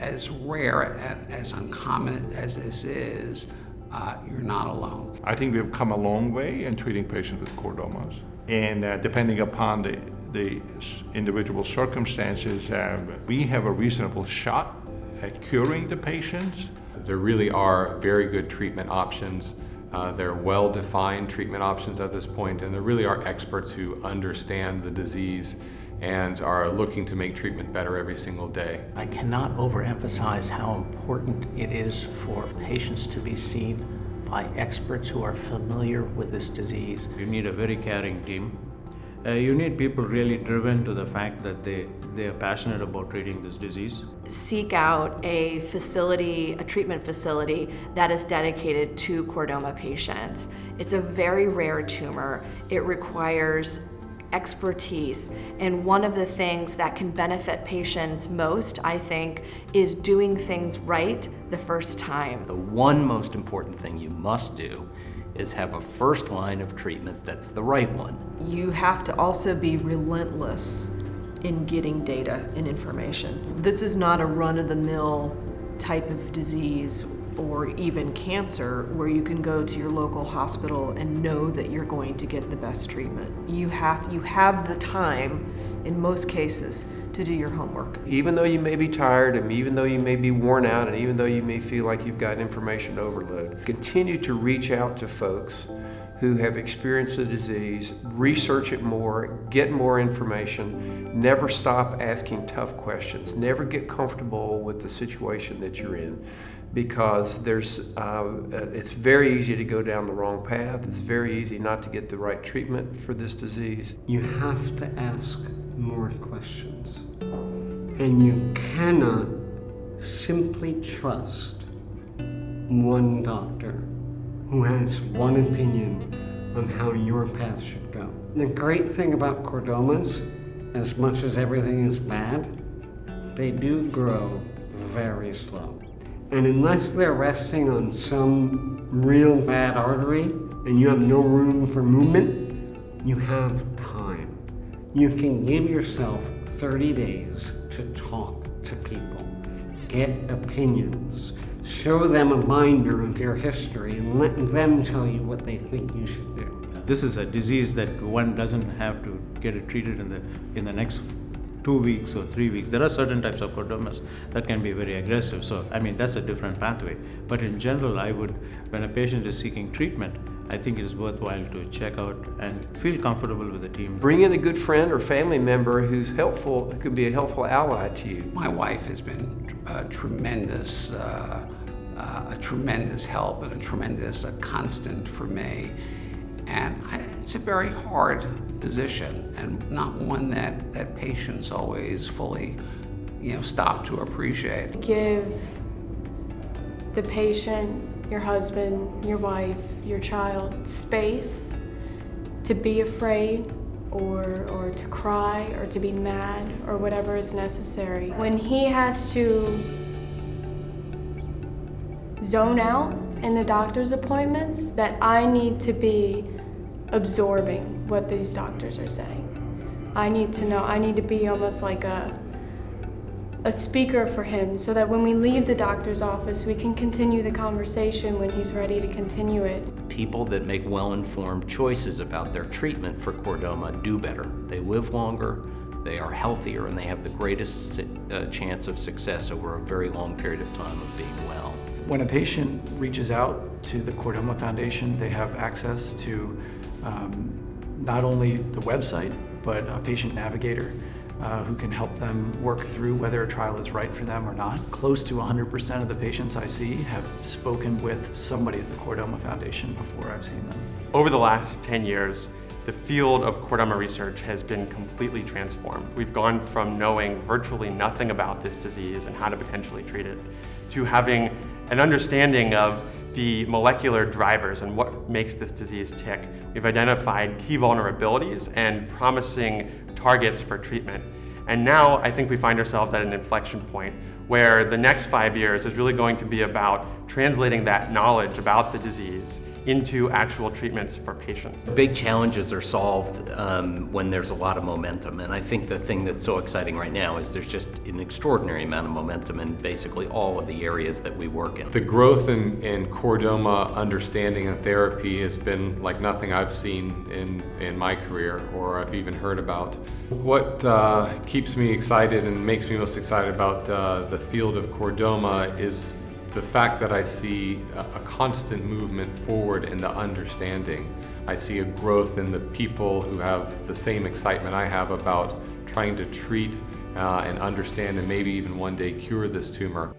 As rare and as uncommon as this is, uh, you're not alone. I think we've come a long way in treating patients with chordomas. And uh, depending upon the, the individual circumstances, uh, we have a reasonable shot at curing the patients. There really are very good treatment options. Uh, there are well-defined treatment options at this point, and there really are experts who understand the disease and are looking to make treatment better every single day. I cannot overemphasize how important it is for patients to be seen by experts who are familiar with this disease. You need a very caring team. Uh, you need people really driven to the fact that they, they are passionate about treating this disease. Seek out a facility, a treatment facility that is dedicated to chordoma patients. It's a very rare tumor. It requires expertise. And one of the things that can benefit patients most, I think, is doing things right the first time. The one most important thing you must do is have a first line of treatment that's the right one. You have to also be relentless in getting data and information. This is not a run-of-the-mill type of disease or even cancer where you can go to your local hospital and know that you're going to get the best treatment. You have, you have the time, in most cases, to do your homework. Even though you may be tired and even though you may be worn out and even though you may feel like you've got information overload, continue to reach out to folks who have experienced the disease, research it more, get more information, never stop asking tough questions, never get comfortable with the situation that you're in because there's, uh, it's very easy to go down the wrong path. It's very easy not to get the right treatment for this disease. You have to ask more questions. And you cannot simply trust one doctor who has one opinion on how your path should go. The great thing about chordomas, as much as everything is bad, they do grow very slow. And unless they're resting on some real bad artery and you have no room for movement, you have time. You can give yourself 30 days to talk to people, get opinions, show them a binder of your history and let them tell you what they think you should do. This is a disease that one doesn't have to get it treated in the, in the next two weeks or three weeks. There are certain types of chordomas that can be very aggressive. So, I mean, that's a different pathway. But in general, I would, when a patient is seeking treatment, I think it is worthwhile to check out and feel comfortable with the team. Bring in a good friend or family member who's helpful, who could be a helpful ally to you. My wife has been a tremendous, uh, uh, a tremendous help and a tremendous uh, constant for me. And I, it's a very hard position and not one that, that patients always fully you know, stop to appreciate. Give the patient, your husband, your wife, your child space to be afraid or, or to cry or to be mad or whatever is necessary. When he has to zone out in the doctor's appointments, that I need to be absorbing what these doctors are saying. I need to know, I need to be almost like a, a speaker for him so that when we leave the doctor's office, we can continue the conversation when he's ready to continue it. People that make well-informed choices about their treatment for chordoma do better. They live longer, they are healthier, and they have the greatest uh, chance of success over a very long period of time of being well. When a patient reaches out to the Chordoma Foundation, they have access to um, not only the website, but a patient navigator uh, who can help them work through whether a trial is right for them or not. Close to 100% of the patients I see have spoken with somebody at the Chordoma Foundation before I've seen them. Over the last 10 years, the field of chordoma research has been completely transformed. We've gone from knowing virtually nothing about this disease and how to potentially treat it to having an understanding of the molecular drivers and what makes this disease tick. We've identified key vulnerabilities and promising targets for treatment. And now I think we find ourselves at an inflection point where the next five years is really going to be about translating that knowledge about the disease into actual treatments for patients. Big challenges are solved um, when there's a lot of momentum, and I think the thing that's so exciting right now is there's just an extraordinary amount of momentum in basically all of the areas that we work in. The growth in, in chordoma understanding and therapy has been like nothing I've seen in, in my career or I've even heard about. What uh, keeps me excited and makes me most excited about uh, the field of chordoma is the fact that I see a, constant movement forward in the understanding. I see a growth in the people who have the same excitement I have about trying to treat uh, and understand and maybe even one day cure this tumor.